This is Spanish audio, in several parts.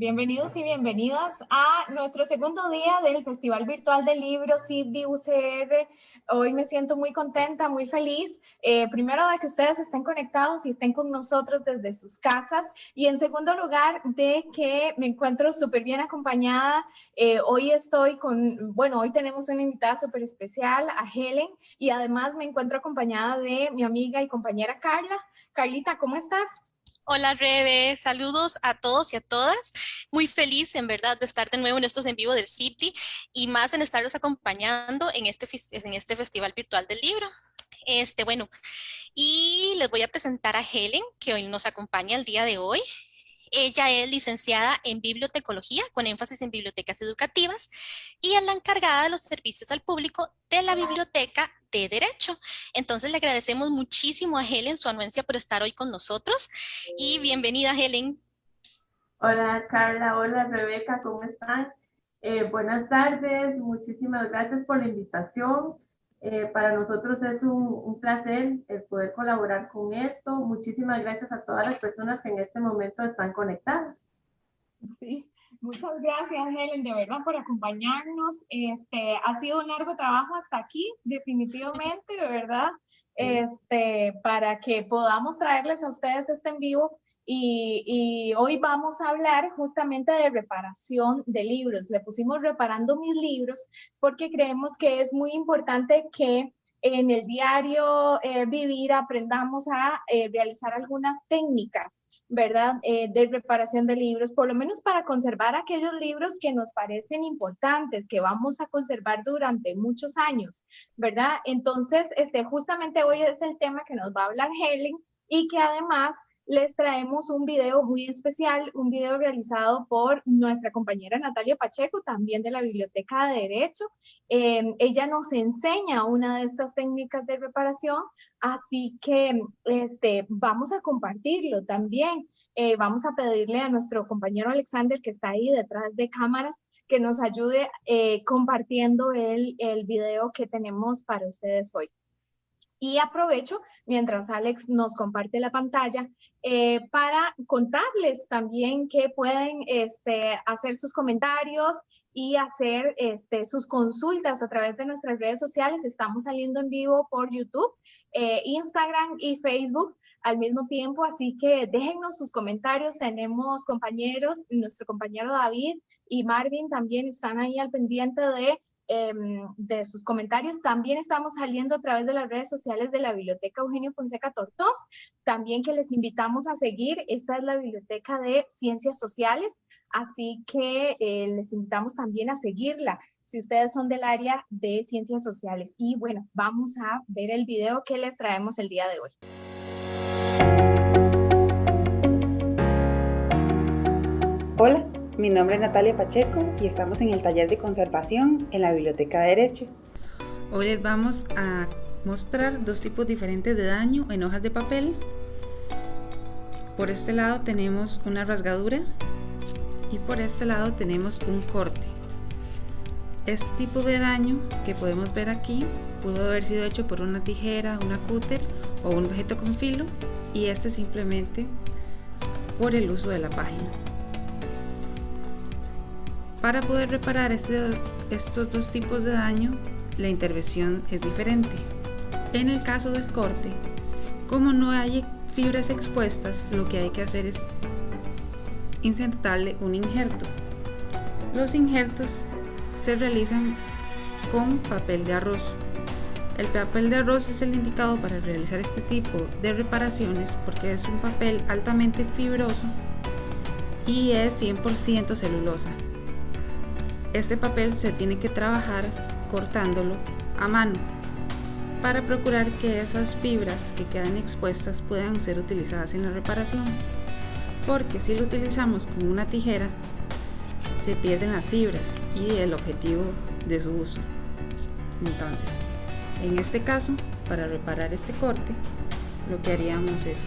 Bienvenidos y bienvenidas a nuestro segundo día del Festival Virtual del Libro CIBDI UCR. Hoy me siento muy contenta, muy feliz. Eh, primero de que ustedes estén conectados y estén con nosotros desde sus casas. Y en segundo lugar, de que me encuentro súper bien acompañada. Eh, hoy estoy con, bueno, hoy tenemos una invitada súper especial, a Helen. Y además me encuentro acompañada de mi amiga y compañera Carla. Carlita, ¿cómo estás? Hola Rebe, saludos a todos y a todas. Muy feliz en verdad de estar de nuevo en estos en vivo del CIPTI y más en estarlos acompañando en este, en este Festival Virtual del Libro. Este, bueno, y les voy a presentar a Helen, que hoy nos acompaña el día de hoy. Ella es licenciada en bibliotecología con énfasis en bibliotecas educativas y es la encargada de los servicios al público de la biblioteca de Derecho. Entonces le agradecemos muchísimo a Helen su anuencia por estar hoy con nosotros y bienvenida Helen. Hola Carla, hola Rebeca, ¿cómo están? Eh, buenas tardes, muchísimas gracias por la invitación. Eh, para nosotros es un, placer el poder colaborar con esto. Muchísimas gracias a todas las personas que en este momento están conectadas. Sí, muchas gracias Helen, de verdad, por acompañarnos. Este, ha sido un largo trabajo hasta aquí, definitivamente, de verdad, este, para que podamos traerles a ustedes este en vivo y, hoy vamos a hablar justamente de reparación de libros. Le pusimos reparando mis libros porque creemos que es muy importante que en el diario eh, vivir aprendamos a eh, realizar algunas técnicas, ¿verdad? Eh, de reparación de libros, por lo menos para conservar aquellos libros que nos parecen importantes, que vamos a conservar durante muchos años, ¿verdad? Entonces, este, justamente hoy es el tema que nos va a hablar Helen y que además les traemos un video muy especial, un video realizado por nuestra compañera Natalia Pacheco, también de la Biblioteca de Derecho. Em, ella nos enseña una de estas técnicas de reparación, así que este, vamos a compartirlo también. Eh, vamos a pedirle a nuestro compañero Alexander, que está ahí detrás de cámaras, que nos ayude eh, compartiendo el, el video que tenemos para ustedes hoy. Y aprovecho, mientras Alex nos comparte la pantalla, eh, para contarles también que pueden este, hacer sus comentarios y hacer este, sus consultas a través de nuestras redes sociales. Estamos saliendo en vivo por YouTube, eh, Instagram y Facebook al mismo tiempo, así que déjennos sus comentarios. Tenemos compañeros, nuestro compañero David y Marvin también están ahí al pendiente de Em, de sus comentarios. También estamos saliendo a través de las redes sociales de la Biblioteca Eugenio Fonseca Tortos. También que les invitamos a seguir. Esta es la Biblioteca de Ciencias Sociales. Así que eh, les invitamos también a seguirla si ustedes son del área de ciencias sociales. Y bueno, vamos a ver el video que les traemos el día de hoy. Hola, mi nombre es Natalia Pacheco y estamos en el taller de conservación en la Biblioteca de Derecho. Hoy les vamos a mostrar dos tipos diferentes de daño en hojas de papel. Por este lado tenemos una rasgadura y por este lado tenemos un corte. Este tipo de daño que podemos ver aquí pudo haber sido hecho por una tijera, una cúter o un objeto con filo y este simplemente por el uso de la página. Para poder reparar este, estos dos tipos de daño, la intervención es diferente. En el caso del corte, como no hay fibras expuestas, lo que hay que hacer es insertarle un injerto. Los injertos se realizan con papel de arroz. El papel de arroz es el indicado para realizar este tipo de reparaciones porque es un papel altamente fibroso y es 100% celulosa. Este papel se tiene que trabajar cortándolo a mano para procurar que esas fibras que quedan expuestas puedan ser utilizadas en la reparación. Porque si lo utilizamos con una tijera se pierden las fibras y el objetivo de su uso. Entonces en este caso para reparar este corte lo que haríamos es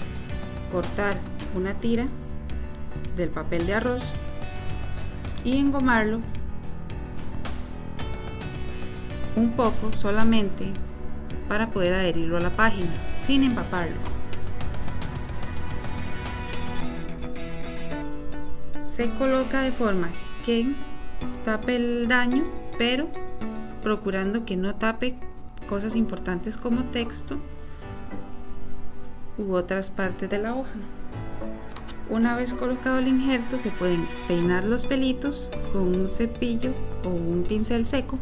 cortar una tira del papel de arroz y engomarlo un poco solamente para poder adherirlo a la página sin empaparlo. se coloca de forma que tape el daño, pero procurando que no tape cosas importantes como texto u otras partes de la hoja. Una vez colocado el injerto se pueden peinar los pelitos con un cepillo o un pincel seco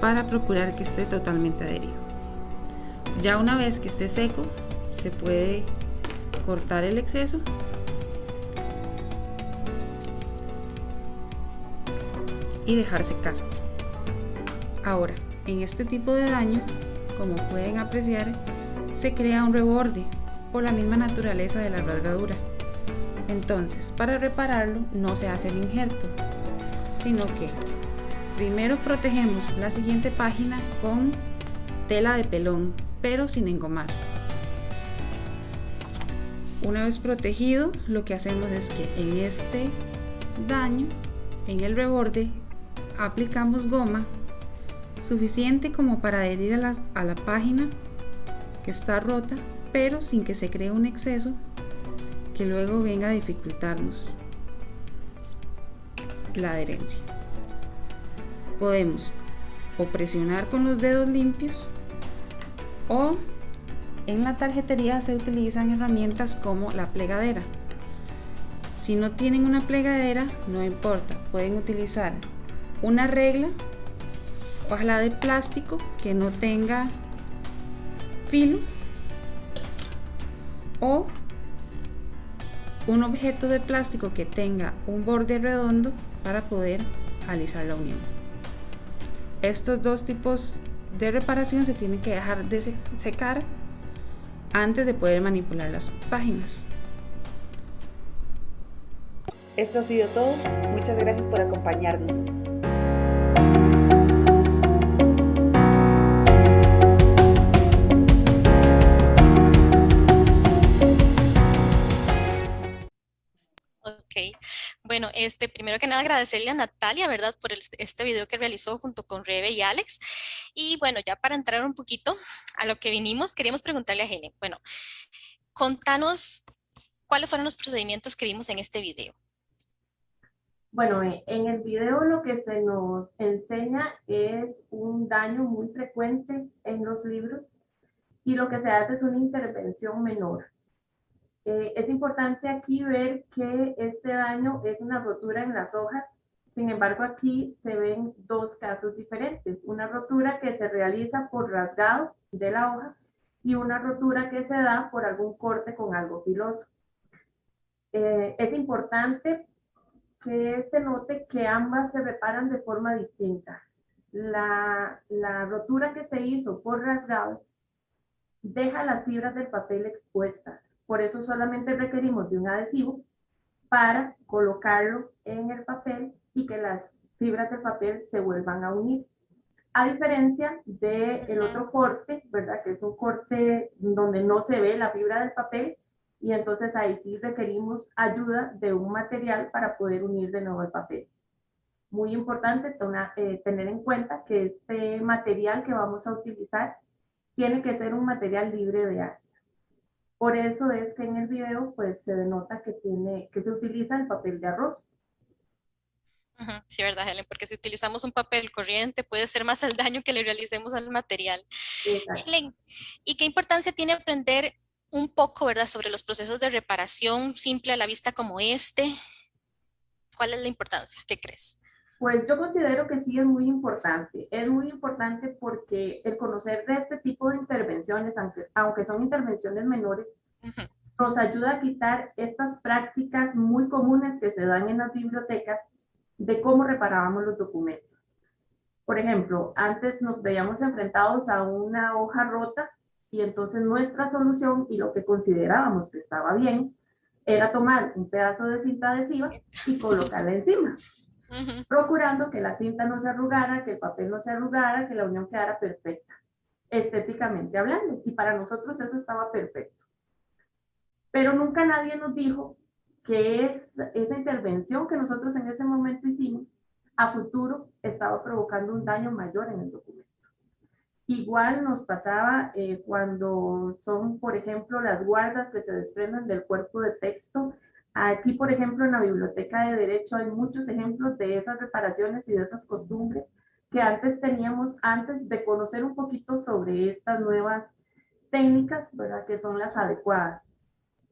para procurar que esté totalmente adherido. Ya una vez que esté seco se puede cortar el exceso y dejar secar. Ahora, en este tipo de daño, como pueden apreciar, se crea un reborde por la misma naturaleza de la rasgadura. Entonces, para repararlo no se hace el injerto, sino que primero protegemos la siguiente página con tela de pelón, pero sin engomar. Una vez protegido, lo que hacemos es que en este daño, en el reborde, aplicamos goma suficiente como para adherir a la, página que está rota, pero sin que se cree un exceso que luego venga a dificultarnos la adherencia. Podemos o presionar con los dedos limpios o en la tarjetería se utilizan herramientas como la plegadera. Si no tienen una plegadera, no importa, pueden utilizar una regla, ojalá de plástico que no tenga filo o un objeto de plástico que tenga un borde redondo para poder alisar la unión. Estos dos tipos de reparación se tienen que dejar de secar antes de poder manipular las páginas. Esto ha sido todo. Muchas gracias por acompañarnos. Bueno, este, primero que nada agradecerle a Natalia, ¿verdad? Por este video que realizó junto con Rebe y Alex. Y bueno, ya para entrar un poquito a lo que vinimos, queríamos preguntarle a Helen, bueno, contanos cuáles fueron los procedimientos que vimos en este video. Bueno, eh, en el video lo que se nos enseña es un daño muy frecuente en los libros y lo que se hace es una intervención menor. Eh, es importante aquí ver que este daño es una rotura en las hojas sin embargo, aquí se ven dos casos diferentes. Una rotura que se realiza por rasgado de la hoja y una rotura que se da por algún corte con algo filoso. Eh, es importante que se note que ambas se reparan de forma distinta. La, la rotura que se hizo por rasgado deja las fibras del papel expuestas. Por eso solamente requerimos de un adhesivo para colocarlo en el papel y que las fibras de papel se vuelvan a unir. A diferencia del el otro corte, ¿verdad? Que es un corte donde no se ve la fibra del papel y entonces ahí sí requerimos ayuda de un material para poder unir de nuevo el papel. Muy importante eh, tener en cuenta que este material que vamos a utilizar tiene que ser un material libre de ácido. Por eso es que en el video pues se denota que, tiene, que se utiliza el papel de arroz. Sí, verdad, Helen, porque si utilizamos un papel corriente puede ser más el daño que le realicemos al material. Helen, ¿y qué importancia tiene aprender un poco, verdad, sobre los procesos de reparación simple a la vista como este? ¿Cuál es la importancia? ¿Qué crees? Pues yo considero que sí es muy importante. Es muy importante porque el conocer de este tipo de intervenciones, aunque, aunque son intervenciones menores, nos ayuda a quitar estas prácticas muy comunes que se dan en las bibliotecas de cómo reparábamos los documentos. Por ejemplo, antes nos veíamos enfrentados a una hoja rota y entonces nuestra solución y lo que considerábamos que estaba bien era tomar un pedazo de cinta adhesiva y colocarla encima, procurando que la cinta no se arrugara, que el papel no se arrugara, que la unión quedara perfecta, estéticamente hablando. Y para nosotros eso estaba perfecto. Pero nunca nadie nos dijo que es esa intervención que nosotros en ese momento hicimos, a futuro estaba provocando un daño mayor en el documento. Igual nos pasaba eh, cuando son, por ejemplo, las guardas que se desprenden del cuerpo de texto. Aquí, por ejemplo, en la Biblioteca de Derecho hay muchos ejemplos de esas reparaciones y de esas costumbres que antes teníamos, antes de conocer un poquito sobre estas nuevas técnicas, ¿verdad? Que son las adecuadas.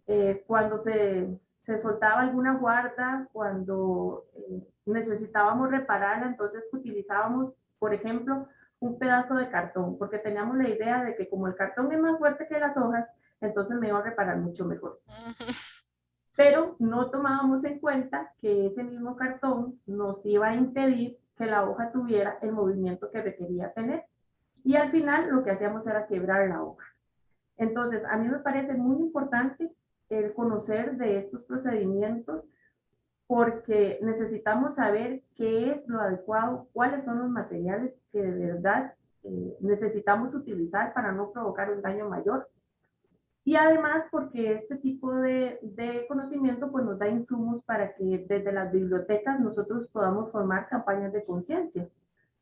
Eh, cuando se, se, soltaba alguna guarda, cuando eh, necesitábamos repararla, entonces utilizábamos, por ejemplo, un pedazo de cartón, porque teníamos la idea de que como el cartón es más fuerte que las hojas, entonces me iba a reparar mucho mejor. Pero no tomábamos en cuenta que ese mismo cartón nos iba a impedir que la hoja tuviera el movimiento que requería tener. Y al final lo que hacíamos era quebrar la hoja. Entonces, a mí me parece muy importante el conocer de estos procedimientos porque necesitamos saber qué es lo adecuado, cuáles son los materiales que de verdad eh, necesitamos utilizar para no provocar un daño mayor. Y además porque este tipo de, de, conocimiento pues nos da insumos para que desde las bibliotecas nosotros podamos formar campañas de conciencia,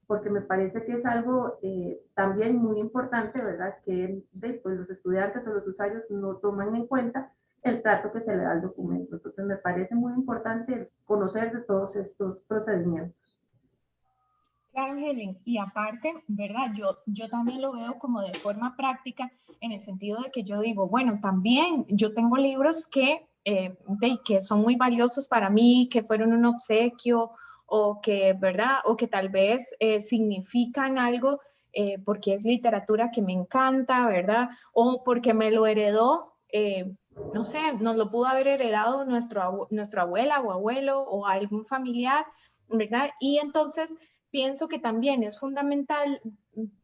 porque me parece que es algo eh, también muy importante, ¿verdad? Que después los estudiantes o los usuarios no toman en cuenta el trato que se le da al documento. Entonces me parece muy importante conocer de todos estos procedimientos. Claro, Helen, y aparte, ¿verdad? Yo, yo también lo veo como de forma práctica en el sentido de que yo digo, bueno, también yo tengo libros que, eh, de, que son muy valiosos para mí, que fueron un obsequio o que, ¿verdad? O que tal vez eh, significan algo eh, porque es literatura que me encanta, ¿verdad? O porque me lo heredó eh, no sé, nos lo pudo haber heredado nuestro, nuestra abuela o abuelo o algún familiar, ¿verdad? Y entonces pienso que también es fundamental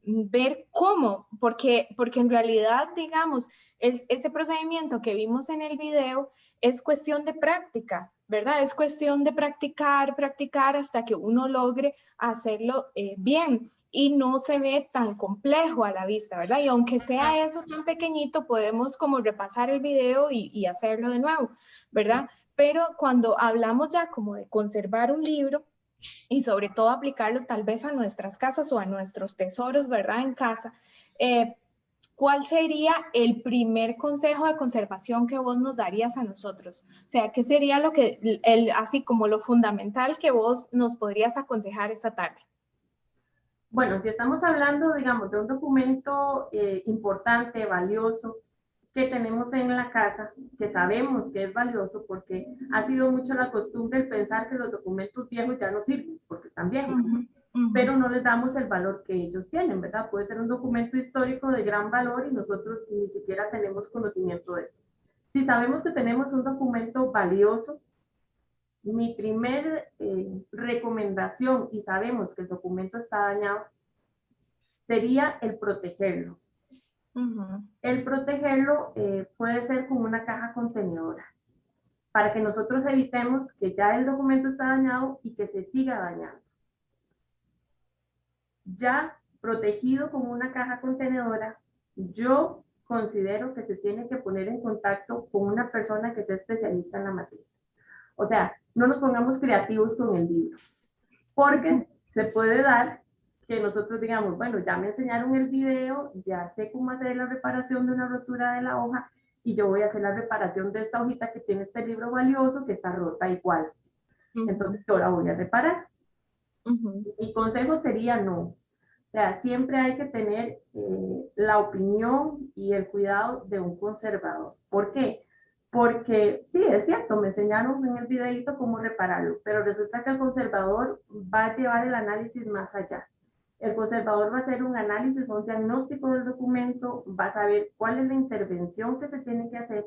ver cómo, porque, porque en realidad, digamos, es, ese procedimiento que vimos en el video es cuestión de práctica, ¿verdad? Es cuestión de practicar, practicar hasta que uno logre hacerlo eh, bien y no se ve tan complejo a la vista, ¿verdad? Y aunque sea eso tan pequeñito, podemos como repasar el video y, hacerlo de nuevo, ¿verdad? Pero cuando hablamos ya como de conservar un libro y sobre todo aplicarlo tal vez a nuestras casas o a nuestros tesoros, ¿verdad? En casa, eh, ¿cuál sería el primer consejo de conservación que vos nos darías a nosotros? O sea, ¿qué sería lo que, el, así como lo fundamental que vos nos podrías aconsejar esta tarde? Bueno, si estamos hablando, digamos, de un documento eh, importante, valioso, que tenemos en la casa, que sabemos que es valioso, porque ha sido mucho la costumbre el pensar que los documentos viejos ya no sirven, porque están viejos, pero no les damos el valor que ellos tienen, ¿verdad? Puede ser un documento histórico de gran valor y nosotros ni siquiera tenemos conocimiento de eso. Si sabemos que tenemos un documento valioso, mi primer eh, recomendación, y sabemos que el documento está dañado, sería el protegerlo. El protegerlo eh, puede ser con una caja contenedora, para que nosotros evitemos que ya el documento está dañado y que se siga dañando. Ya protegido con una caja contenedora, yo considero que se tiene que poner en contacto con una persona que sea especialista en la materia. O sea, no nos pongamos creativos con el libro, porque se puede dar que nosotros digamos, bueno, ya me enseñaron el video, ya sé cómo hacer la reparación de una rotura de la hoja y yo voy a hacer la reparación de esta hojita que tiene este libro valioso que está rota igual. Entonces yo la voy a reparar. Mi consejo sería no. O sea, siempre hay que tener eh, la opinión y el cuidado de un conservador. ¿Por qué? Porque sí, es cierto, me enseñaron en el videito cómo repararlo, pero resulta que el conservador va a llevar el análisis más allá. El conservador va a hacer un análisis, un diagnóstico del documento, va a saber cuál es la intervención que se tiene que hacer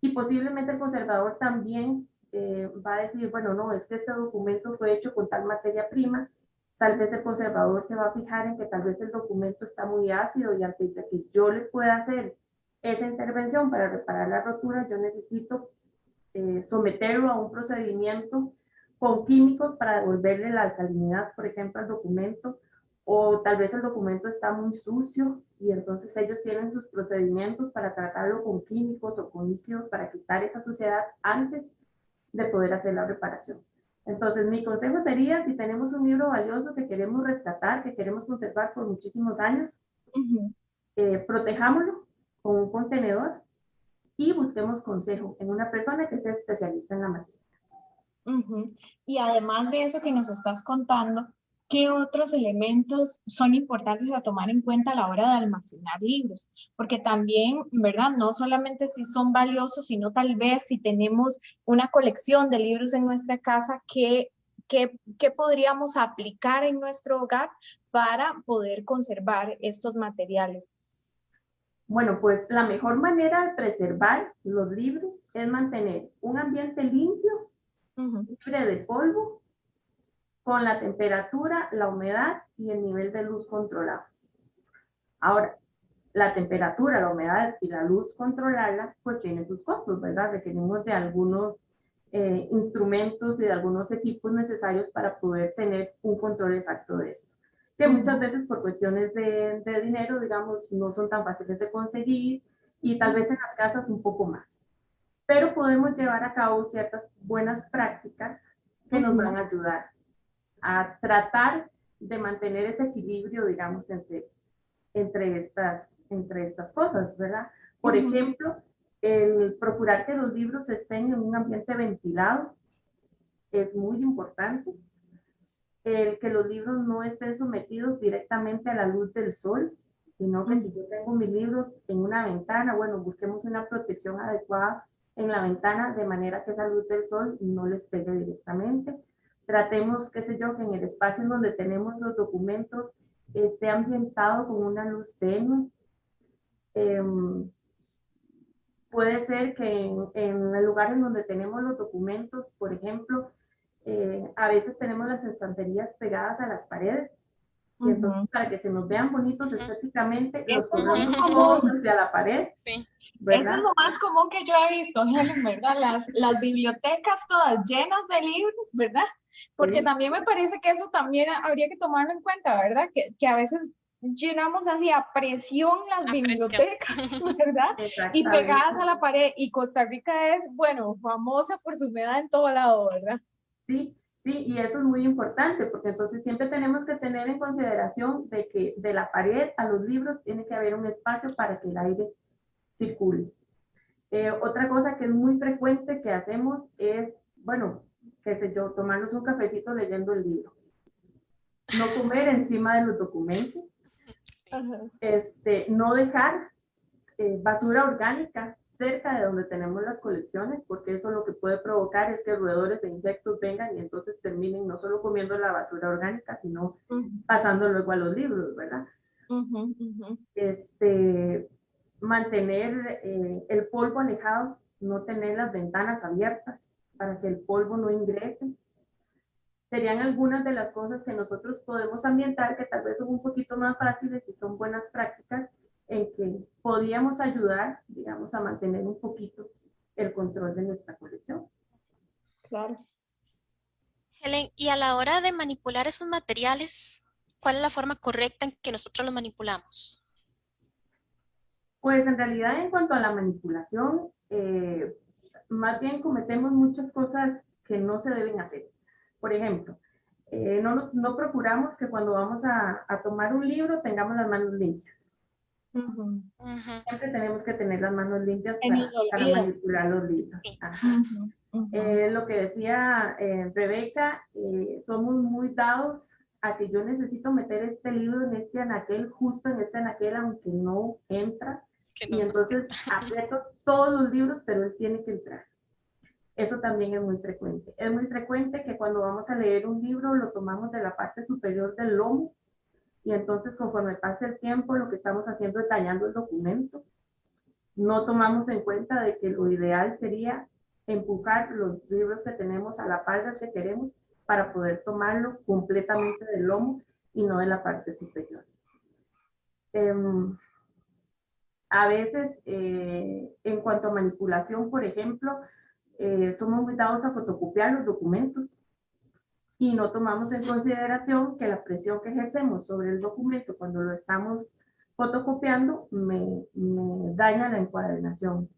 y posiblemente el conservador también eh, va a decir, bueno, no, es que este documento fue hecho con tal materia prima, tal vez el conservador se va a fijar en que tal vez el documento está muy ácido y antes de que yo le pueda hacer esa intervención para reparar la rotura, yo necesito eh, someterlo a un procedimiento con químicos para devolverle la alcalinidad, por ejemplo, al documento, o tal vez el documento está muy sucio y entonces ellos tienen sus procedimientos para tratarlo con químicos o con líquidos para quitar esa suciedad antes de poder hacer la reparación. Entonces, mi consejo sería, si tenemos un libro valioso que queremos rescatar, que queremos conservar por muchísimos años, eh, protejámoslo con un contenedor y busquemos consejo en una persona que sea especialista en la materia. Y además de eso que nos estás contando, ¿qué otros elementos son importantes a tomar en cuenta a la hora de almacenar libros? Porque también, ¿verdad? No solamente si son valiosos, sino tal vez si tenemos una colección de libros en nuestra casa, ¿qué, qué, qué podríamos aplicar en nuestro hogar para poder conservar estos materiales? Bueno, pues la mejor manera de preservar los libros es mantener un ambiente limpio, libre de polvo con la temperatura, la humedad y el nivel de luz controlado. Ahora, la temperatura, la humedad y la luz controlarla, pues tiene sus costos, ¿verdad? Requerimos de algunos eh, instrumentos y de algunos equipos necesarios para poder tener un control exacto de esto. Que muchas veces por cuestiones de, de dinero, digamos, no son tan fáciles de conseguir y tal vez en las casas un poco más. Pero podemos llevar a cabo ciertas buenas prácticas que nos van a ayudar a tratar de mantener ese equilibrio, digamos, entre, entre, estas, entre estas cosas, ¿verdad? Por ejemplo, el procurar que los libros estén en un ambiente ventilado es muy importante. El que los libros no estén sometidos directamente a la luz del sol, sino que si yo tengo mis libros en una ventana, bueno, busquemos una protección adecuada en la ventana de manera que esa luz del sol no les pegue directamente Tratemos, qué sé yo, que en el espacio en donde tenemos los documentos esté ambientado con una luz tenue. Em, puede ser que en, en, el lugar en donde tenemos los documentos, por ejemplo, eh, a veces tenemos las estanterías pegadas a las paredes. Y entonces, para que se nos vean bonitos estéticamente, los ponemos como hacia la pared. Sí. Eso es lo más común que yo he visto, Helen, ¿verdad? Las, las bibliotecas todas llenas de libros, ¿verdad? Porque también me parece que eso también habría que tomarlo en cuenta, ¿verdad? Que, que a veces llenamos así a presión las bibliotecas, ¿verdad? Y pegadas a la pared. Y Costa Rica es, bueno, famosa por su humedad en todo lado, ¿verdad? Sí, sí, y eso es muy importante, porque entonces siempre tenemos que tener en consideración de que de la pared a los libros tiene que haber un espacio para que el aire circule. Eh, otra cosa que es muy frecuente que hacemos es, bueno, qué sé yo, tomarnos un cafecito leyendo el libro. No comer encima de los documentos. Este, no dejar eh, basura orgánica cerca de donde tenemos las colecciones, porque eso lo que puede provocar es que roedores e insectos vengan y entonces terminen no solo comiendo la basura orgánica, sino pasando luego a los libros, ¿verdad? Este, mantener eh, el polvo alejado, no tener las ventanas abiertas para que el polvo no ingrese. Serían algunas de las cosas que nosotros podemos ambientar que tal vez son un poquito más fáciles y son buenas prácticas en que podíamos ayudar, digamos, a mantener un poquito el control de nuestra colección. Claro. Helen, y a la hora de manipular esos materiales, ¿cuál es la forma correcta en que nosotros los manipulamos? Pues en realidad en cuanto a la manipulación, eh, más bien cometemos muchas cosas que no se deben hacer. Por ejemplo, eh, no, nos, no procuramos que cuando vamos a, a, tomar un libro tengamos las manos limpias. Siempre tenemos que tener las manos limpias para, manipular los libros. Eh, lo que decía Rebeca, somos muy dados a que yo necesito meter este libro en este anaquel, justo en este anaquel, aunque no entra y entonces aprieto todos los libros, pero él tiene que entrar. Eso también es muy frecuente. Es muy frecuente que cuando vamos a leer un libro lo tomamos de la parte superior del lomo y entonces conforme pasa el tiempo lo que estamos haciendo es tallando el documento. No tomamos en cuenta de que lo ideal sería empujar los libros que tenemos a la par que queremos para poder tomarlo completamente del lomo y no de la parte superior. Um, a veces, eh, en cuanto a manipulación, por ejemplo, eh, somos dados a fotocopiar los documentos y no tomamos en consideración que la presión que ejercemos sobre el documento cuando lo estamos fotocopiando me, daña la encuadernación.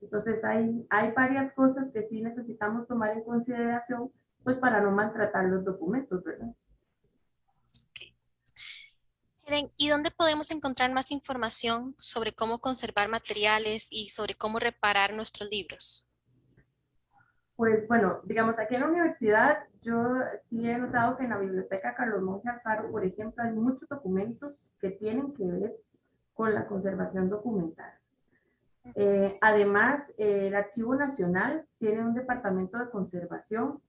Entonces hay, hay varias cosas que sí necesitamos tomar en consideración pues para no maltratar los documentos, ¿verdad? ¿Y dónde podemos encontrar más información sobre cómo conservar materiales y sobre cómo reparar nuestros libros? Pues bueno, digamos, aquí en la universidad yo sí he notado que en la biblioteca Carlos Monge Alfaro, por ejemplo, hay muchos documentos que tienen que ver con la conservación documental. Eh, además, eh, el Archivo Nacional tiene un departamento de conservación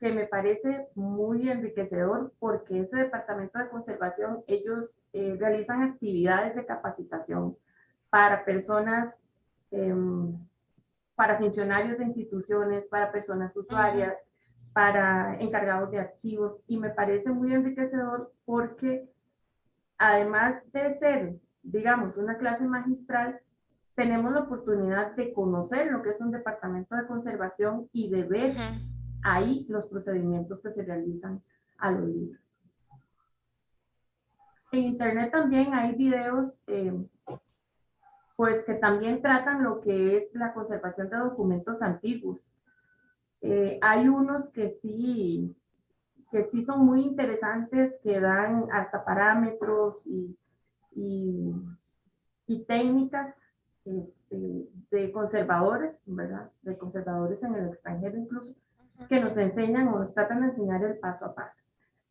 que me parece muy enriquecedor porque ese departamento de conservación, ellos eh, realizan actividades de capacitación para personas, em, para funcionarios de instituciones, para personas usuarias, para encargados de archivos y me parece muy enriquecedor porque además de ser, digamos, una clase magistral, tenemos la oportunidad de conocer lo que es un departamento de conservación y de ver ahí los procedimientos que se realizan a los libros. En internet también hay videos eh, pues que también tratan lo que es la conservación de documentos antiguos. Eh, hay unos que sí, que sí son muy interesantes, que dan hasta parámetros y, y, técnicas este, de conservadores, ¿verdad? De conservadores en el extranjero incluso, que nos enseñan o nos tratan de enseñar el paso a paso.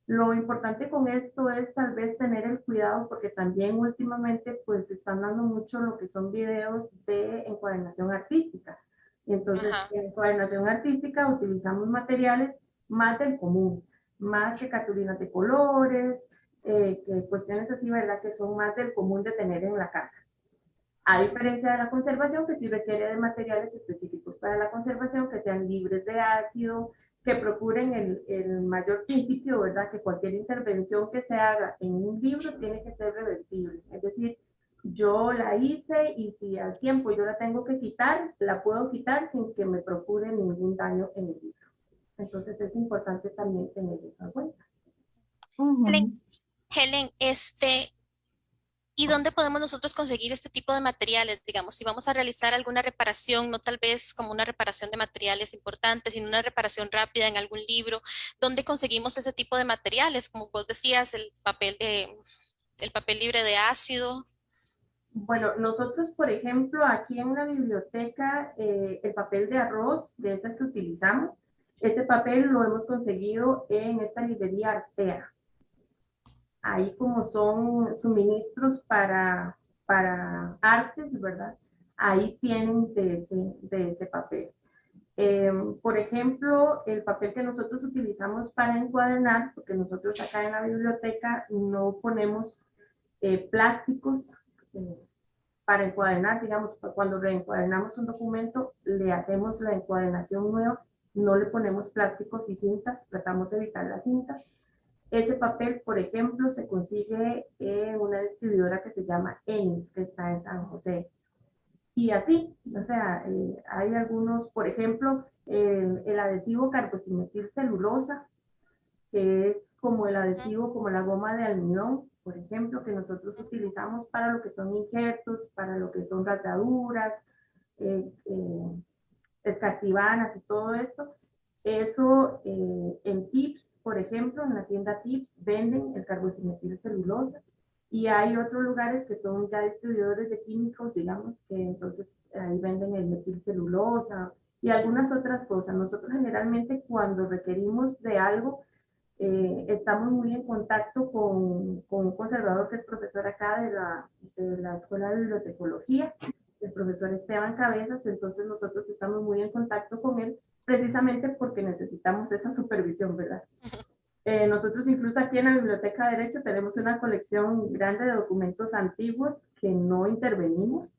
Lo importante con esto es tal vez tener el cuidado porque también últimamente pues están dando mucho lo que son videos de encuadernación artística. Entonces en encuadernación artística utilizamos materiales más del común, más que cartulinas de colores, eh, que cuestiones así, ¿verdad? Que son más del común de tener en la casa. A diferencia de la conservación, que sí requiere de materiales específicos para la conservación, que sean libres de ácido, que procuren el, el, mayor principio, ¿verdad? Que cualquier intervención que se haga en un libro tiene que ser reversible. Es decir, yo la hice y si al tiempo yo la tengo que quitar, la puedo quitar sin que me procure ningún daño en el libro. Entonces es importante también tener eso en cuenta. Helen, este, ¿Y dónde podemos nosotros conseguir este tipo de materiales? Digamos, si vamos a realizar alguna reparación, no tal vez como una reparación de materiales importantes, sino una reparación rápida en algún libro, ¿dónde conseguimos ese tipo de materiales? Como vos decías, el papel, de, el papel libre de ácido. Bueno, nosotros, por ejemplo, aquí en la biblioteca, eh, el papel de arroz, de ese que utilizamos, este papel lo hemos conseguido en esta librería Artea ahí como son suministros para, para artes, ¿verdad? Ahí tienen de ese, de ese papel. Em, por ejemplo, el papel que nosotros utilizamos para encuadernar, porque nosotros acá en la biblioteca no ponemos eh, plásticos eh, para encuadernar, digamos, cuando reencuadernamos un documento, le hacemos la encuadernación nueva, no le ponemos plásticos y cintas, tratamos de evitar las cintas, ese papel, por ejemplo, se consigue en una distribuidora que se llama Enis, que está en San José. Y así, o sea, eh, hay algunos, por ejemplo, el adhesivo carboximetil celulosa, que es como el adhesivo, como la goma de almidón, por ejemplo, que nosotros utilizamos para lo que son injertos, para lo que son rataduras, eh, eh, y todo esto. Eso eh, en tips por ejemplo, en la tienda Tips venden el carboximetil celulosa y hay otros lugares que son ya distribuidores de químicos, digamos, que entonces ahí venden el metilcelulosa y algunas otras cosas. Nosotros generalmente cuando requerimos de algo, eh, estamos muy en contacto con, con, un conservador que es profesor acá de la, de la Escuela de Bibliotecología, el profesor Esteban Cabezas, entonces nosotros estamos muy en contacto con él precisamente porque necesitamos esa supervisión, ¿verdad? Eh, nosotros incluso aquí en la Biblioteca de Derecho tenemos una colección grande de documentos antiguos que no intervenimos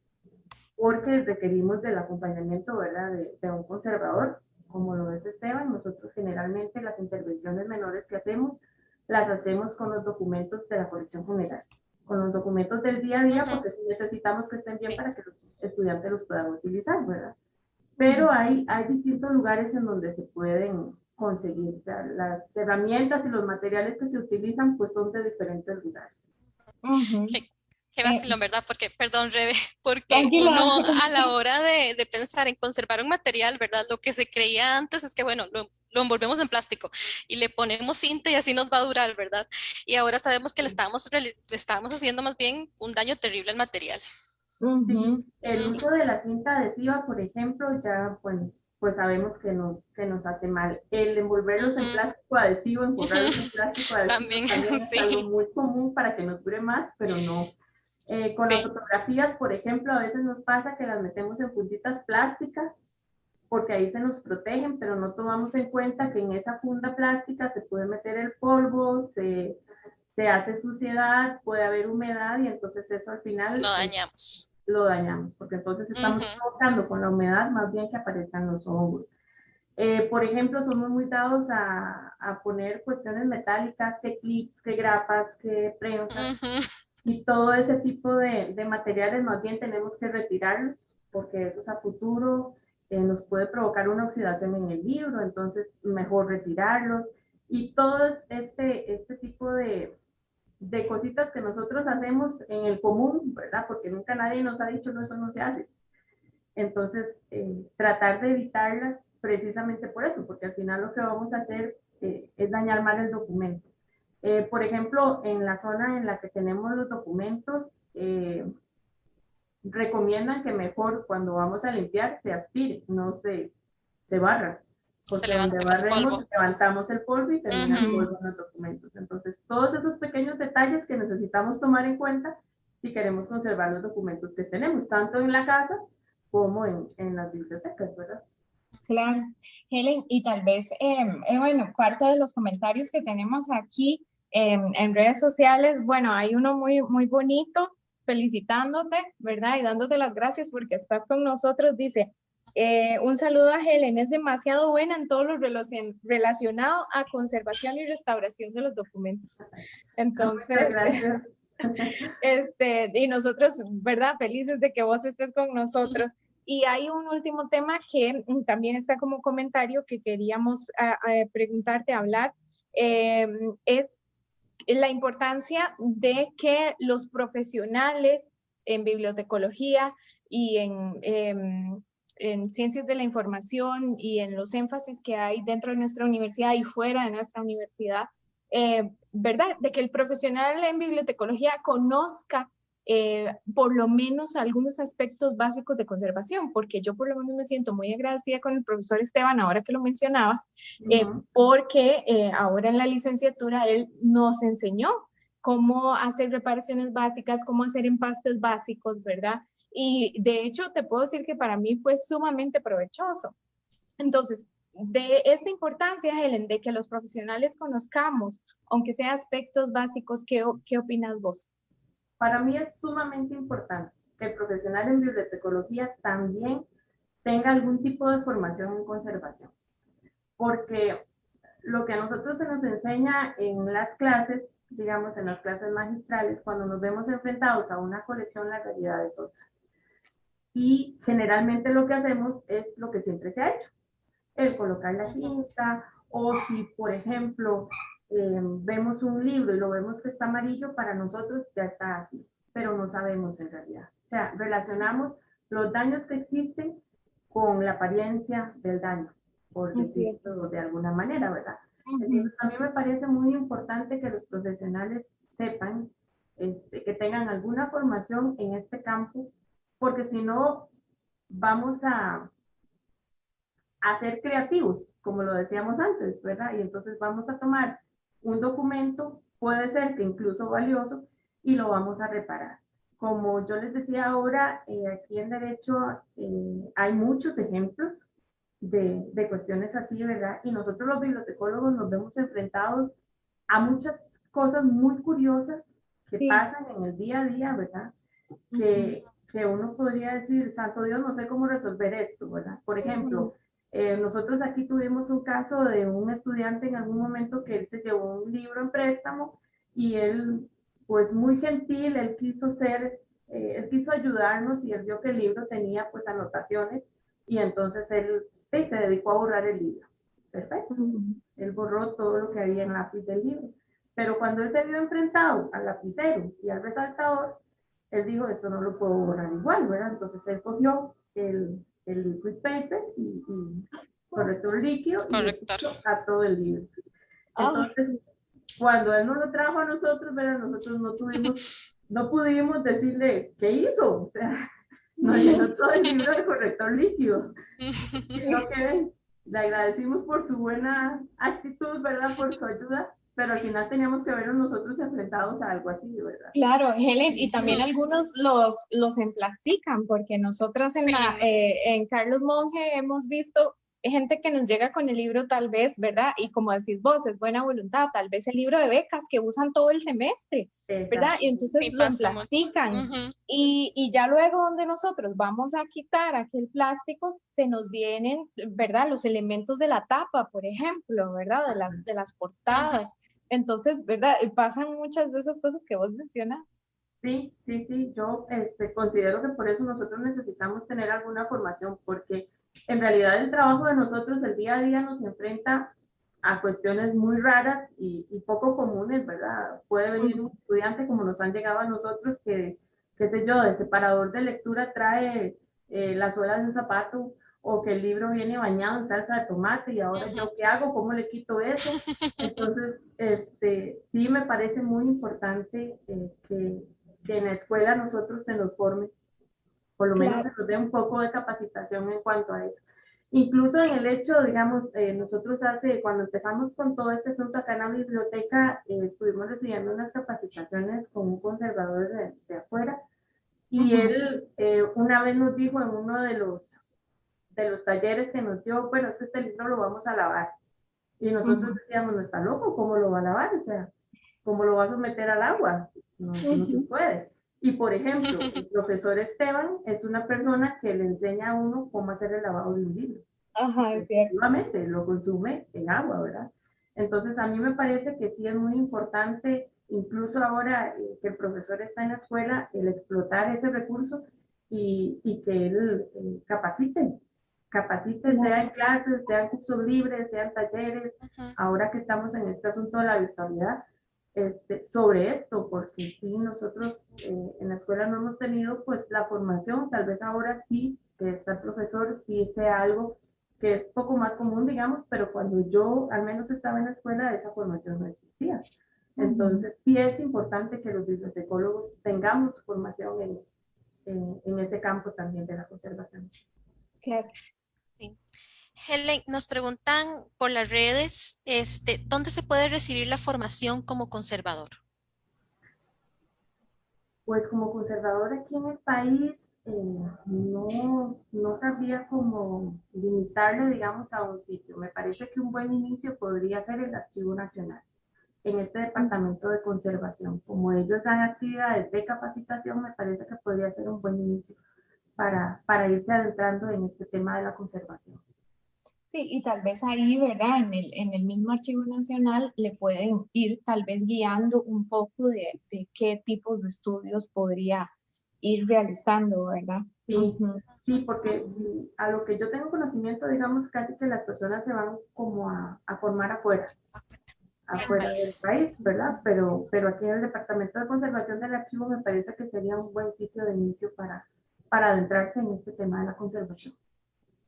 porque requerimos del acompañamiento, ¿verdad? De, de un conservador, como lo es Esteban. Nosotros generalmente las intervenciones menores que hacemos las hacemos con los documentos de la colección general, con los documentos del día a día, porque necesitamos que estén bien para que los estudiantes los puedan utilizar, ¿verdad? Pero hay, hay distintos lugares en donde se pueden conseguir. O sea, las herramientas y los materiales que se utilizan pues son de diferentes lugares. Qué, qué vacilón, ¿verdad? Porque, perdón, Rebe, porque uno a la hora de, de, pensar en conservar un material, ¿verdad? Lo que se creía antes es que, bueno, lo, lo envolvemos en plástico y le ponemos cinta y así nos va a durar, ¿verdad? Y ahora sabemos que le estábamos, le estábamos haciendo más bien un daño terrible al material. El uso de la cinta adhesiva, por ejemplo, ya pues, pues sabemos que nos, que nos hace mal. El envolverlos en plástico adhesivo, envolverlos en plástico adhesivo también, es algo muy común para que nos dure más, pero no. Eh, con las fotografías, por ejemplo, a veces nos pasa que las metemos en puntitas plásticas porque ahí se nos protegen, pero no tomamos en cuenta que en esa funda plástica se puede meter el polvo, se, se hace suciedad, puede haber humedad y entonces eso al final... Lo pues, dañamos. Lo dañamos, porque entonces estamos provocando con la humedad más bien que aparezcan los hongos. Eh, por ejemplo, somos muy dados a, a, poner cuestiones metálicas, que clips, que grapas, que prensas, y todo ese tipo de, de materiales más bien tenemos que retirarlos, porque eso es a futuro eh, nos puede provocar una oxidación en el libro, entonces mejor retirarlos. Y todo este, este tipo de, de cositas que nosotros hacemos en el común, ¿verdad? Porque nunca nadie nos ha dicho, no, eso no se hace. Entonces, eh, tratar de evitarlas precisamente por eso, porque al final lo que vamos a hacer eh, es dañar mal el documento. por ejemplo, en la zona en la que tenemos los documentos, recomiendan que mejor cuando vamos a limpiar se aspire, no se, se barra. Porque donde barremos, levantamos el polvo y termina el polvo en los documentos. Entonces, todos esos pequeños detalles que necesitamos tomar en cuenta si queremos conservar los documentos que tenemos, tanto en la casa como en, en las bibliotecas, ¿verdad? Claro. Helen, y tal vez, em, eh, bueno, parte de los comentarios que tenemos aquí em, en redes sociales, bueno, hay uno muy, muy bonito felicitándote, ¿verdad? Y dándote las gracias porque estás con nosotros. Dice, eh, un saludo a Helen, es demasiado buena en todo lo relacionado a conservación y restauración de los documentos. Entonces, este, y nosotros, ¿verdad? Felices de que vos estés con nosotros. Y hay un último tema que también está como comentario que queríamos preguntarte, hablar, eh, es la importancia de que los profesionales en bibliotecología y en, em, en, ciencias de la información y en los énfasis que hay dentro de nuestra universidad y fuera de nuestra universidad, eh, ¿verdad? De que el profesional en bibliotecología conozca eh, por lo menos algunos aspectos básicos de conservación, porque yo por lo menos me siento muy agradecida con el profesor Esteban, ahora que lo mencionabas, eh, porque eh, ahora en la licenciatura él nos enseñó cómo hacer reparaciones básicas, cómo hacer empastes básicos, ¿verdad? Y de hecho te puedo decir que para mí fue sumamente provechoso. Entonces, de esta importancia, Helen, de que los profesionales conozcamos, aunque sea aspectos básicos, ¿qué, opinas vos? Para mí es sumamente importante que el profesional en bibliotecología también tenga algún tipo de formación en conservación, porque lo que a nosotros se nos enseña en las clases, digamos en las clases magistrales, cuando nos vemos enfrentados a una colección, la realidad es otra. Y generalmente lo que hacemos es lo que siempre se ha hecho, el colocar la cinta, o si, por ejemplo, eh, vemos un libro y lo vemos que está amarillo, para nosotros ya está así, pero no sabemos en realidad. O sea, relacionamos los daños que existen con la apariencia del daño, por decirlo de alguna manera, ¿verdad? Entonces, a mí me parece muy importante que los profesionales sepan, este, que tengan alguna formación en este campo, porque si no, vamos a, a ser creativos, como lo decíamos antes, ¿verdad? Y entonces vamos a tomar un documento puede ser que incluso valioso y lo vamos a reparar. Como yo les decía ahora, eh, aquí en Derecho eh, hay muchos ejemplos de, de, cuestiones así, ¿verdad? Y nosotros los bibliotecólogos nos vemos enfrentados a muchas cosas muy curiosas que pasan en el día a día, ¿verdad? Que, que uno podría decir, santo Dios, no sé cómo resolver esto, ¿verdad? Por ejemplo, eh, nosotros aquí tuvimos un caso de un estudiante en algún momento que él se llevó un libro en préstamo y él, pues muy gentil, él quiso ser, eh, él quiso ayudarnos y él vio que el libro tenía pues anotaciones y entonces él se dedicó a borrar el libro. Perfecto. Él borró todo lo que había en lápiz del libro. Pero cuando él se vio enfrentado al lapicero y al resaltador, él dijo, esto no lo puedo borrar igual, ¿verdad? Entonces él cogió el, el liquid paper y, corrector líquido y Corrector. a todo el libro. Ah. Entonces, cuando él nos lo trajo a nosotros, ¿verdad? nosotros no tuvimos, no pudimos decirle qué hizo, o sea, nos llenó todo el libro de corrector líquido. Creo que le agradecimos por su buena actitud, ¿verdad? Por su ayuda, pero al final teníamos que vernos nosotros enfrentados a algo así, ¿verdad? Claro, Helen, y también algunos los, los emplastican, porque nosotras en, la, Sí. eh, en Carlos Monge hemos visto gente que nos llega con el libro tal vez, ¿verdad? Y como decís vos, es buena voluntad, tal vez el libro de becas que usan todo el semestre, ¿verdad? Exacto. Y entonces Sí, lo emplastican. Ujú. Y, y ya luego donde nosotros vamos a quitar aquel plástico, se nos vienen, ¿verdad? Los elementos de la tapa, por ejemplo, ¿verdad? De las, de las portadas. Entonces, ¿verdad? Pasan muchas de esas cosas que vos mencionas. Sí, sí, sí, yo este, considero que por eso nosotros necesitamos tener alguna formación, porque en realidad el trabajo de nosotros el día a día nos enfrenta a cuestiones muy raras y, y poco comunes, ¿verdad? Puede venir un estudiante como nos han llegado a nosotros que, qué sé yo, el separador de lectura trae eh, las suelas de un zapato o que el libro viene bañado en salsa de tomate y ahora yo qué hago, cómo le quito eso. Entonces, este, sí me parece muy importante eh, que, que en la escuela nosotros se nos forme, por lo menos Claro. se nos dé un poco de capacitación en cuanto a eso. Incluso en el hecho, digamos, eh, nosotros hace, cuando empezamos con todo este asunto acá en la biblioteca, eh, estuvimos recibiendo unas capacitaciones con un conservador de, de afuera y él eh, una vez nos dijo en uno de los, de los talleres que nos dio, bueno, es que este libro lo vamos a lavar. Y nosotros decíamos, no está loco, ¿cómo lo va a lavar? O sea, ¿cómo lo va a someter al agua? No, no se puede. Y por ejemplo, el profesor Esteban es una persona que le enseña a uno cómo hacer el lavado de un libro. Ajá. Efectivamente, lo consume en agua, ¿verdad? Entonces, a mí me parece que sí es muy importante, incluso ahora eh, que el profesor está en la escuela, el explotar ese recurso y, y que él eh, capacite, capacite, sea en clases, sea en cursos libres, sea en talleres, Ujú. ahora que estamos en este asunto de la virtualidad, este, sobre esto, porque sí, nosotros eh, en la escuela no hemos tenido pues la formación, tal vez ahora sí, que está el profesor, sí sea algo que es poco más común, digamos, pero cuando yo al menos estaba en la escuela, esa formación no existía. Entonces, sí es importante que los bibliotecólogos tengamos formación en, en, en ese campo también de la conservación. Claro. Helen, nos preguntan por las redes, este, ¿dónde se puede recibir la formación como conservador? Pues como conservador aquí en el país, eh, no, no sabría cómo limitarle, digamos, a un sitio. Me parece que un buen inicio podría ser el Archivo Nacional, en este departamento de conservación. Como ellos dan actividades de capacitación, me parece que podría ser un buen inicio para, para irse adentrando en este tema de la conservación. Sí, y tal vez ahí, ¿verdad? En el, en el mismo Archivo Nacional le pueden ir tal vez guiando un poco de, de qué tipos de estudios podría ir realizando, ¿verdad? Sí, Ujú. sí, porque mm, a lo que yo tengo conocimiento, digamos, casi que las personas se van como a, a formar afuera, afuera del país. país, ¿verdad? Pero, pero aquí en el Departamento de Conservación del Archivo me parece que sería un buen sitio de inicio para, para adentrarse en este tema de la conservación.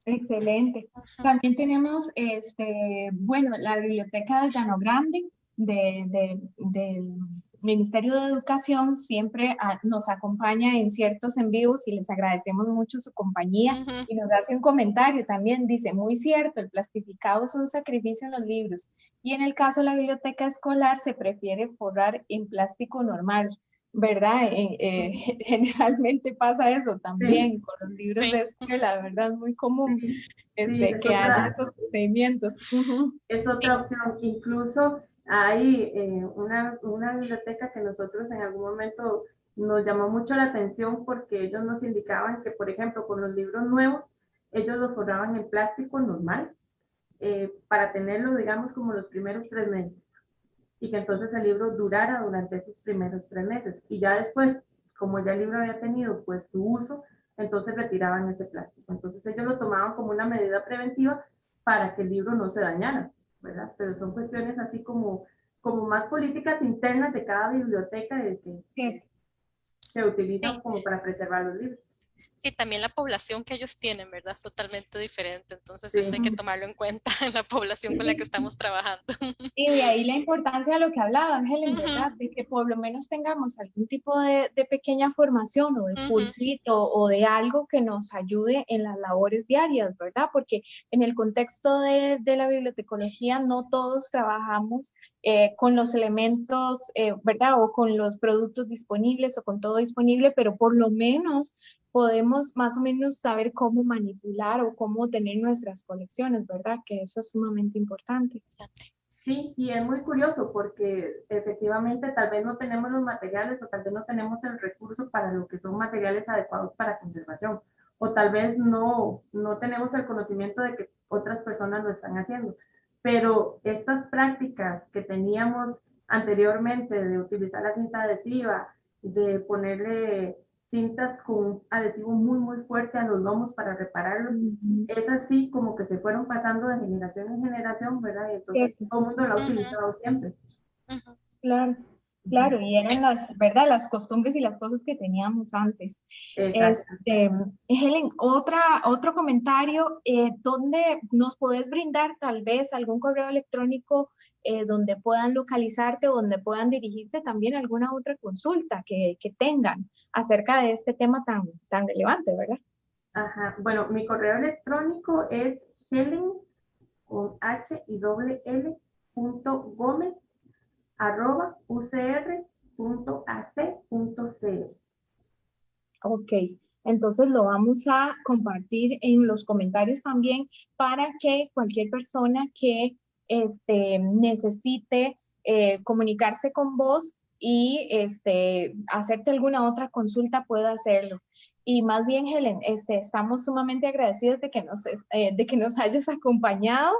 Excelente. También tenemos, este, bueno, la biblioteca de Llano Grande de, de- del Ministerio de Educación siempre ah, nos acompaña en ciertos en vivos y les agradecemos mucho su compañía. Y nos hace un comentario también, dice, muy cierto, el plastificado es un sacrificio en los libros. Y en el caso de la biblioteca escolar se prefiere forrar en plástico normal, ¿verdad? Eh, eh, generalmente pasa eso también con los libros Sí. de escuela, ¿verdad? Es muy común este, es que otra- haya estos procedimientos. Es otra opción. Incluso hay eh, una, una biblioteca que nosotros en algún momento nos llamó mucho la atención porque ellos nos indicaban que, por ejemplo, con los libros nuevos, ellos los forraban en plástico normal eh, para tenerlo, digamos, como los primeros tres meses. Y que entonces el libro durara durante esos primeros tres meses. Y ya después, como ya el libro había tenido pues su uso, entonces retiraban ese plástico. Entonces ellos lo tomaban como una medida preventiva para que el libro no se dañara, ¿verdad? Pero son cuestiones así como, como más políticas internas de cada biblioteca de que Sí. se utilizan Sí. como para preservar los libros. Sí, también la población que ellos tienen, ¿verdad? Es totalmente diferente. Entonces, eso hay que tomarlo en cuenta en la población con la que estamos trabajando. Y de ahí la importancia de lo que hablaba Ángel, ¿verdad? De que por lo menos tengamos algún tipo de, de pequeña formación o de cursito o de algo que nos ayude en las labores diarias, ¿verdad? Porque en el contexto de, de la bibliotecología no todos trabajamos eh, con los elementos, eh, ¿verdad? O con los productos disponibles o con todo disponible, pero por lo menos podemos más o menos saber cómo manipular o cómo tener nuestras colecciones, ¿verdad? Que eso es sumamente importante. Sí, y es muy curioso porque efectivamente tal vez no tenemos los materiales o tal vez no tenemos el recurso para lo que son materiales adecuados para conservación o tal vez no, no tenemos el conocimiento de que otras personas lo están haciendo. Pero estas prácticas que teníamos anteriormente de utilizar la cinta adhesiva, de ponerle cintas con adhesivo muy, muy fuerte a los lomos para repararlos. Es así como que se fueron pasando de generación en generación, ¿verdad? Y entonces todo el mundo lo ha utilizado siempre. Claro. Claro, y eran las, ¿verdad? Las costumbres y las cosas que teníamos antes. Este, Helen, otra, otro comentario, eh, ¿dónde nos puedes brindar tal vez algún correo electrónico eh, donde puedan localizarte o donde puedan dirigirte también alguna otra consulta que, que, tengan acerca de este tema tan, tan relevante, ¿verdad? Ajá, bueno, mi correo electrónico es helen con h y doble l punto gómez arroba ucr punto ac punto Ok, entonces lo vamos a compartir en los comentarios también para que cualquier persona que este, necesite eh, comunicarse con vos y este, hacerte alguna otra consulta pueda hacerlo. Y más bien, Helen, este, estamos sumamente agradecidos de que, nos, eh, de que nos hayas acompañado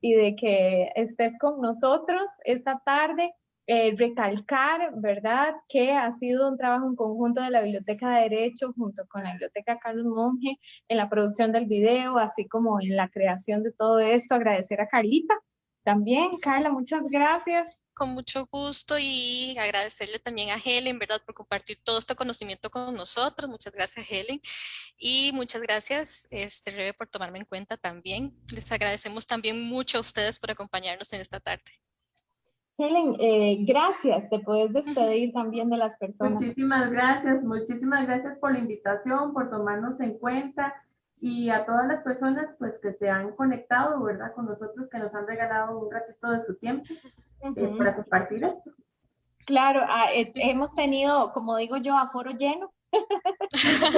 y de que estés con nosotros esta tarde. Eh, recalcar, ¿verdad?, que ha sido un trabajo en conjunto de la Biblioteca de Derecho junto con la Biblioteca Carlos Monge en la producción del video, así como en la creación de todo esto. Agradecer a Carlita también, Carla, muchas gracias. Con mucho gusto y agradecerle también a Helen, ¿verdad? Por compartir todo este conocimiento con nosotros. Muchas gracias, Helen. Y muchas gracias, este, Rebe, por tomarme en cuenta también. Les agradecemos también mucho a ustedes por acompañarnos en esta tarde. Helen, eh, gracias. Te puedes despedir también de las personas. Muchísimas gracias. Muchísimas gracias por la invitación, por tomarnos en cuenta y a todas las personas pues que se han conectado, ¿verdad? Con nosotros, que nos han regalado un ratito de su tiempo eh, para compartir esto. Claro, ah, eh, hemos tenido, como digo yo, aforo lleno.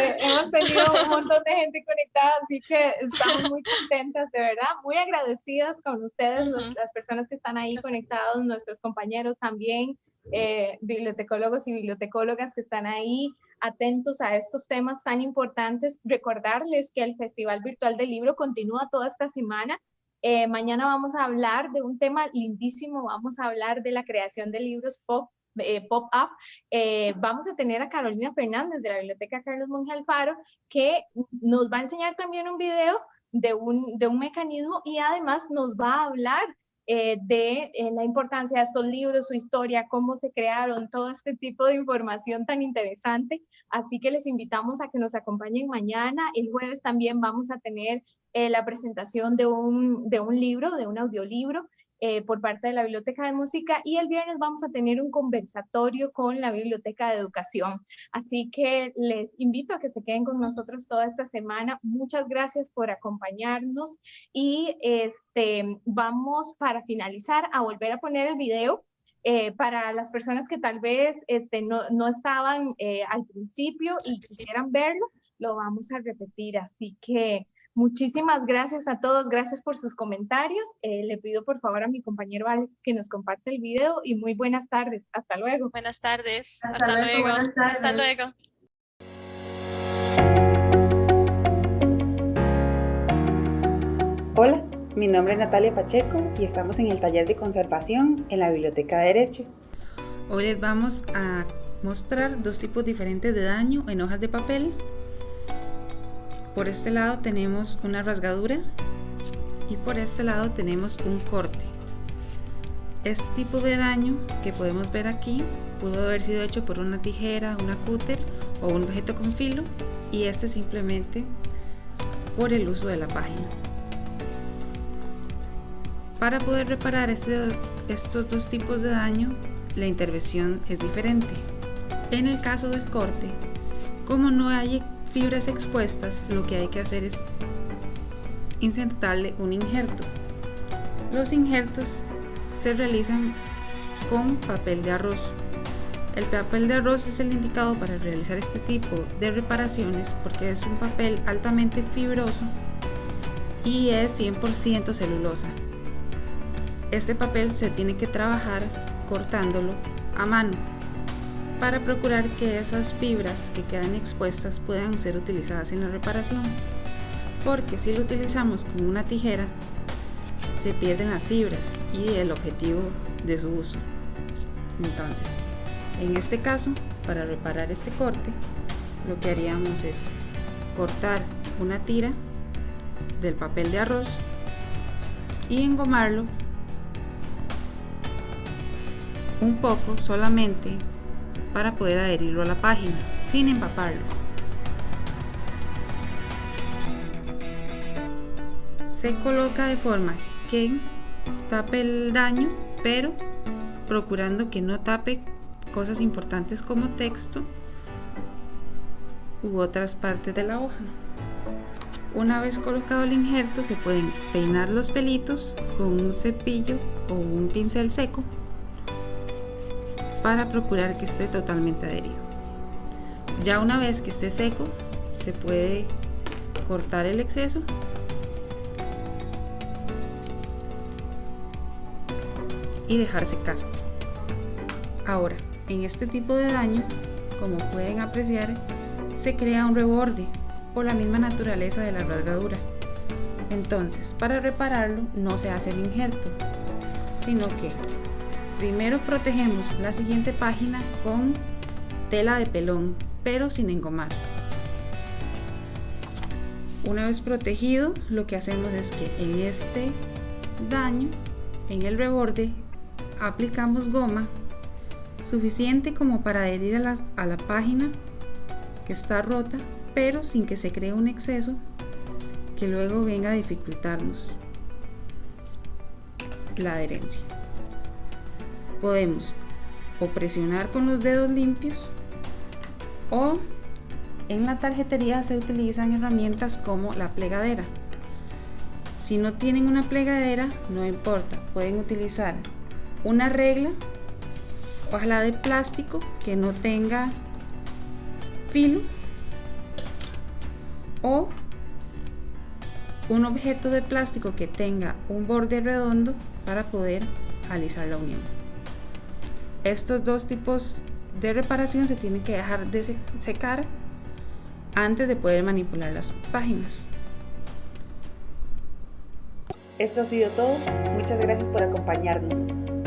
Eh, hemos tenido un montón de gente conectada, así que estamos muy contentas, de verdad, muy agradecidas con ustedes, las personas que están ahí conectados, nuestros compañeros también, bibliotecólogos y bibliotecólogas que están ahí, atentos a estos temas tan importantes. Recordarles que el Festival Virtual del Libro continúa toda esta semana. Eh, mañana vamos a hablar de un tema lindísimo, vamos a hablar de la creación de libros pop eh, pop-up, eh, vamos a tener a Carolina Fernández de la Biblioteca Carlos Monge Alfaro, que nos va a enseñar también un video de un, de un mecanismo y además nos va a hablar eh, de eh, la importancia de estos libros, su historia, cómo se crearon, todo este tipo de información tan interesante. Así que les invitamos a que nos acompañen mañana. El jueves también vamos a tener eh, la presentación de un, de un libro, de un audiolibro eh, por parte de la Biblioteca de Música y el viernes vamos a tener un conversatorio con la Biblioteca de Educación. Así que les invito a que se queden con nosotros toda esta semana. Muchas gracias por acompañarnos y este, vamos para finalizar a volver a poner el video eh, para las personas que tal vez este, no, no estaban eh, al principio y quisieran verlo, lo vamos a repetir. Así que Muchísimas gracias a todos, gracias por sus comentarios. Eh, le pido por favor a mi compañero Alex que nos comparte el video y muy buenas tardes. Hasta luego. Buenas tardes. Hasta, luego. Hasta luego. Hola, mi nombre es Natalia Pacheco y estamos en el taller de conservación en la Biblioteca de Derecho. Hoy les vamos a mostrar dos tipos diferentes de daño en hojas de papel por este lado tenemos una rasgadura y por este lado tenemos un corte. Este tipo de daño que podemos ver aquí pudo haber sido hecho por una tijera, una cúter o un objeto con filo y este simplemente por el uso de la página. Para poder reparar este, estos dos tipos de daño, la intervención es diferente. En el caso del corte, como no hay fibras expuestas, lo que hay que hacer es insertarle un injerto. Los injertos se realizan con papel de arroz. El papel de arroz es el indicado para realizar este tipo de reparaciones porque es un papel altamente fibroso y es 100% celulosa. Este papel se tiene que trabajar cortándolo a mano para procurar que esas fibras que quedan expuestas puedan ser utilizadas en la reparación porque si lo utilizamos con una tijera se pierden las fibras y el objetivo de su uso. Entonces, en este caso, para reparar este corte, lo que haríamos es cortar una tira del papel de arroz y engomarlo un poco solamente para poder adherirlo a la página sin empaparlo. Se coloca de forma que tape el daño, pero procurando que no tape cosas importantes como texto u otras partes de la hoja. Una vez colocado el injerto se pueden peinar los pelitos con un cepillo o un pincel seco para procurar que esté totalmente adherido. Ya una vez que esté seco se puede cortar el exceso y dejar secar. Ahora, en este tipo de daño, como pueden apreciar, se crea un reborde por la misma naturaleza de la rasgadura. Entonces, para repararlo no se hace el injerto, sino que primero protegemos la siguiente página con tela de pelón, pero sin engomar. Una vez protegido, lo que hacemos es que en este daño, en el reborde, aplicamos goma suficiente como para adherir a la, a la página que está rota, pero sin que se cree un exceso que luego venga a dificultarnos la adherencia. Podemos o presionar con los dedos limpios o en la tarjetería se utilizan herramientas como la plegadera. Si no tienen una plegadera, no importa, pueden utilizar una regla, ojalá de plástico que no tenga filo o un objeto de plástico que tenga un borde redondo para poder alisar la unión. Estos dos tipos de reparación se tienen que dejar de secar antes de poder manipular las páginas. Esto ha sido todo. Muchas gracias por acompañarnos.